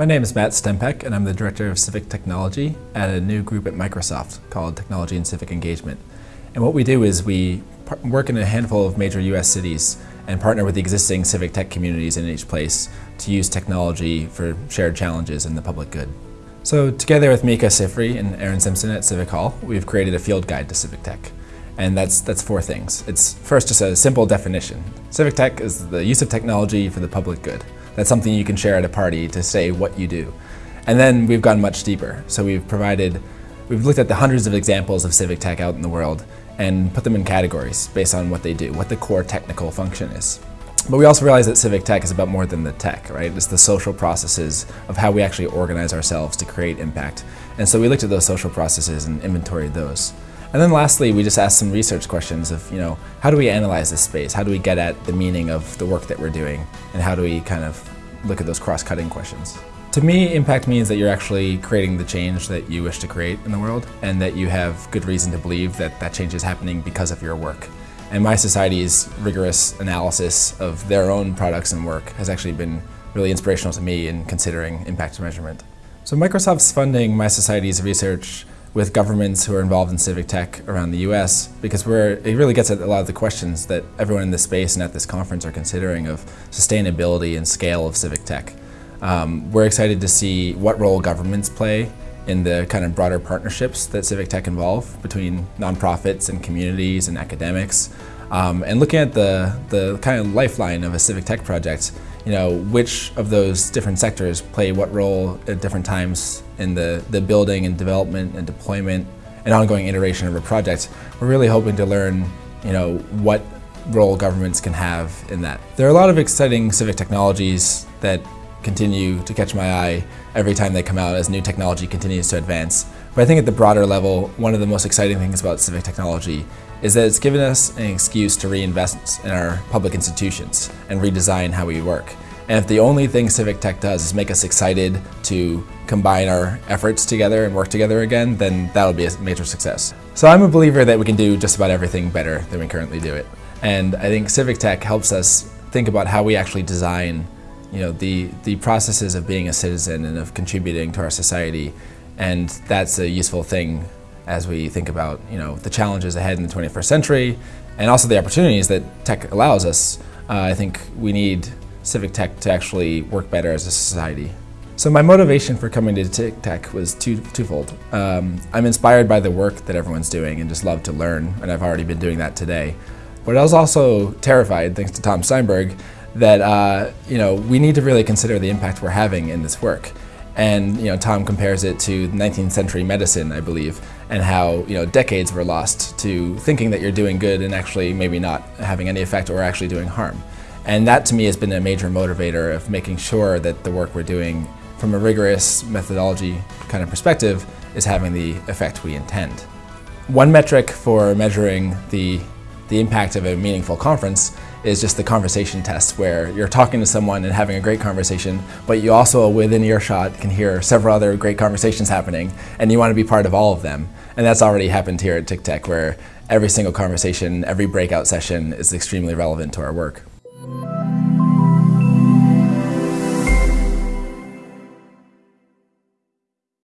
My name is Matt Stempeck, and I'm the Director of Civic Technology at a new group at Microsoft called Technology and Civic Engagement. And what we do is we work in a handful of major U.S. cities and partner with the existing civic tech communities in each place to use technology for shared challenges and the public good. So together with Micah Sifry and Erin Simpson at Civic Hall, we've created a field guide to civic tech. And that's, that's four things. It's first just a simple definition. Civic tech is the use of technology for the public good. That's something you can share at a party to say what you do. And then we've gone much deeper. So we've provided, we've looked at the hundreds of examples of civic tech out in the world and put them in categories based on what they do, what the core technical function is. But we also realize that civic tech is about more than the tech, right? It's the social processes of how we actually organize ourselves to create impact. And so we looked at those social processes and inventoried those. And then lastly, we just asked some research questions of, you know, how do we analyze this space? How do we get at the meaning of the work that we're doing? And how do we kind of look at those cross-cutting questions? To me, impact means that you're actually creating the change that you wish to create in the world and that you have good reason to believe that that change is happening because of your work. And mySociety's rigorous analysis of their own products and work has actually been really inspirational to me in considering impact measurement. So Microsoft's funding mySociety's research with governments who are involved in civic tech around the US because we're, it really gets at a lot of the questions that everyone in this space and at this conference are considering of sustainability and scale of civic tech. Um, we're excited to see what role governments play in the kind of broader partnerships that civic tech involve between nonprofits and communities and academics. Um, and looking at the, the kind of lifeline of a civic tech project, you know, which of those different sectors play what role at different times in the, the building and development and deployment and ongoing iteration of a project, we're really hoping to learn, you know, what role governments can have in that. There are a lot of exciting civic technologies that continue to catch my eye every time they come out as new technology continues to advance. But I think at the broader level, one of the most exciting things about civic technology is that it's given us an excuse to reinvest in our public institutions and redesign how we work. And if the only thing civic tech does is make us excited to combine our efforts together and work together again, then that'll be a major success. So I'm a believer that we can do just about everything better than we currently do it. And I think civic tech helps us think about how we actually design you know, the, the processes of being a citizen and of contributing to our society. And that's a useful thing as we think about you know, the challenges ahead in the 21st century and also the opportunities that tech allows us. Uh, I think we need civic tech to actually work better as a society. So my motivation for coming to Civic Tech was two, twofold. Um, I'm inspired by the work that everyone's doing and just love to learn, and I've already been doing that today. But I was also terrified, thanks to Tom Steinberg, that uh, you know we need to really consider the impact we're having in this work. And you know, Tom compares it to 19th century medicine, I believe, and how you know decades were lost to thinking that you're doing good and actually maybe not having any effect or actually doing harm. And that to me has been a major motivator of making sure that the work we're doing from a rigorous methodology kind of perspective is having the effect we intend. One metric for measuring the, the impact of a meaningful conference is just the conversation test where you're talking to someone and having a great conversation, but you also within earshot can hear several other great conversations happening and you want to be part of all of them. And that's already happened here at TICTeC where every single conversation, every breakout session is extremely relevant to our work.